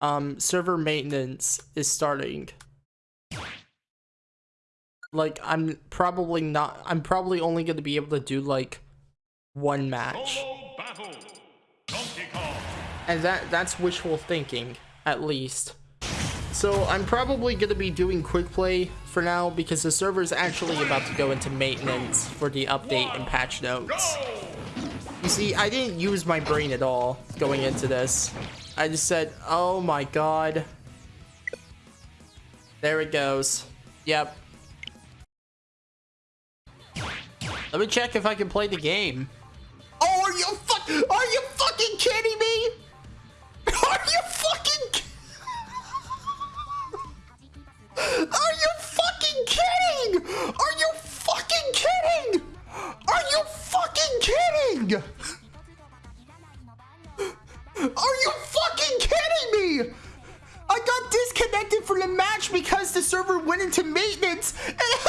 um server maintenance is starting. Like I'm probably not I'm probably only going to be able to do like one match. And that that's wishful thinking at least. So I'm probably going to be doing quick play for now because the server is actually about to go into maintenance for the update and patch notes. See, I didn't use my brain at all going into this. I just said, oh my god. There it goes. Yep. Let me check if I can play the game. Oh, are you fuck? Are kidding? Are you fucking kidding me? I got disconnected from the match because the server went into maintenance